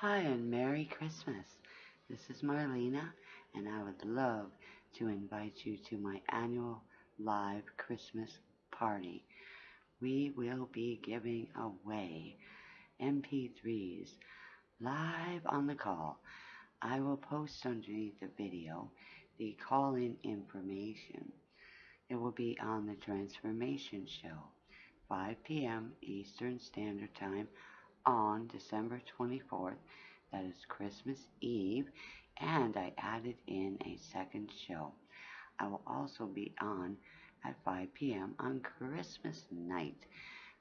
Hi and Merry Christmas. This is Marlena and I would love to invite you to my annual live Christmas party. We will be giving away MP3s live on the call. I will post underneath the video the call-in information. It will be on the Transformation Show, 5 p.m. Eastern Standard Time on December 24th. That is Christmas Eve, and I added in a second show. I will also be on at 5 p.m. on Christmas night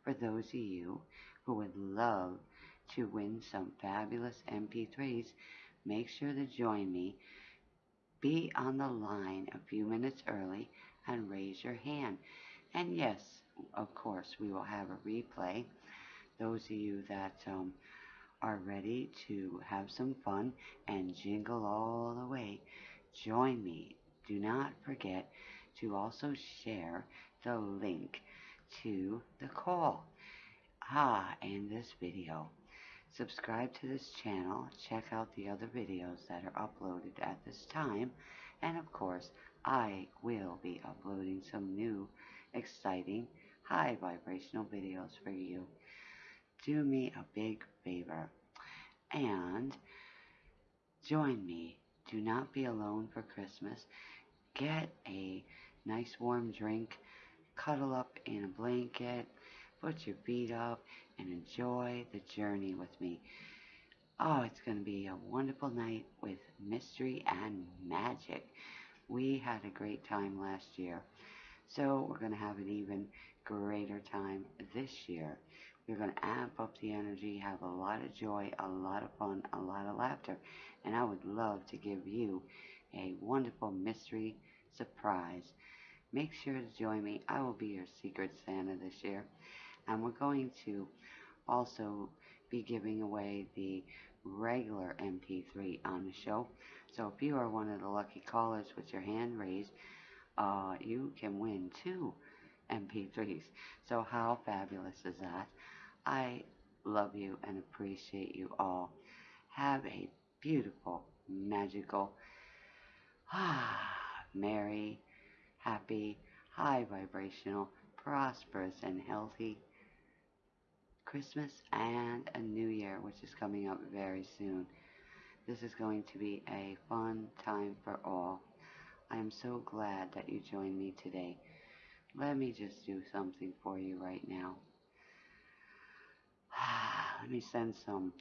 for those of you who would love to win some fabulous MP3s. Make sure to join me. Be on the line a few minutes early and raise your hand. And yes, of course, we will have a replay those of you that um, are ready to have some fun and jingle all the way, join me. Do not forget to also share the link to the call. Ah, and this video. Subscribe to this channel, check out the other videos that are uploaded at this time, and of course, I will be uploading some new, exciting, high vibrational videos for you do me a big favor and join me. Do not be alone for Christmas. Get a nice warm drink, cuddle up in a blanket, put your feet up, and enjoy the journey with me. Oh, it's going to be a wonderful night with mystery and magic. We had a great time last year, so we're going to have an even greater time this year. You're going to amp up the energy, have a lot of joy, a lot of fun, a lot of laughter. And I would love to give you a wonderful mystery surprise. Make sure to join me. I will be your Secret Santa this year. And we're going to also be giving away the regular MP3 on the show. So if you are one of the lucky callers with your hand raised, uh, you can win two MP3s. So how fabulous is that? I love you and appreciate you all. Have a beautiful, magical, ah, merry, happy, high vibrational, prosperous, and healthy Christmas and a New Year, which is coming up very soon. This is going to be a fun time for all. I am so glad that you joined me today. Let me just do something for you right now. Let me send some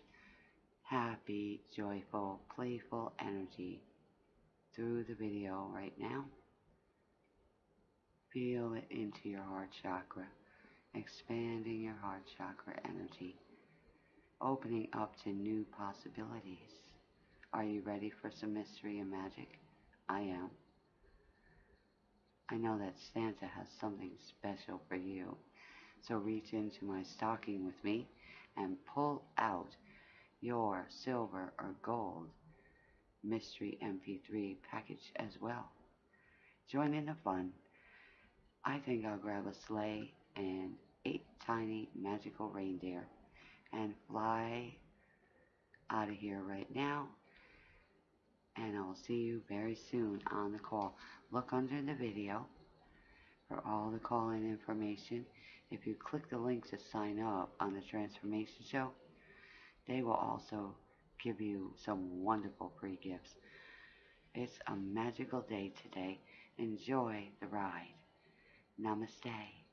happy, joyful, playful energy through the video right now. Feel it into your heart chakra, expanding your heart chakra energy, opening up to new possibilities. Are you ready for some mystery and magic? I am. I know that Santa has something special for you. So reach into my stocking with me and pull out your silver or gold mystery MP3 package as well. Join in the fun. I think I'll grab a sleigh and eight tiny magical reindeer and fly out of here right now. And I'll see you very soon on the call. Look under the video for all the call-in information if you click the link to sign up on the Transformation Show, they will also give you some wonderful free gifts. It's a magical day today. Enjoy the ride. Namaste.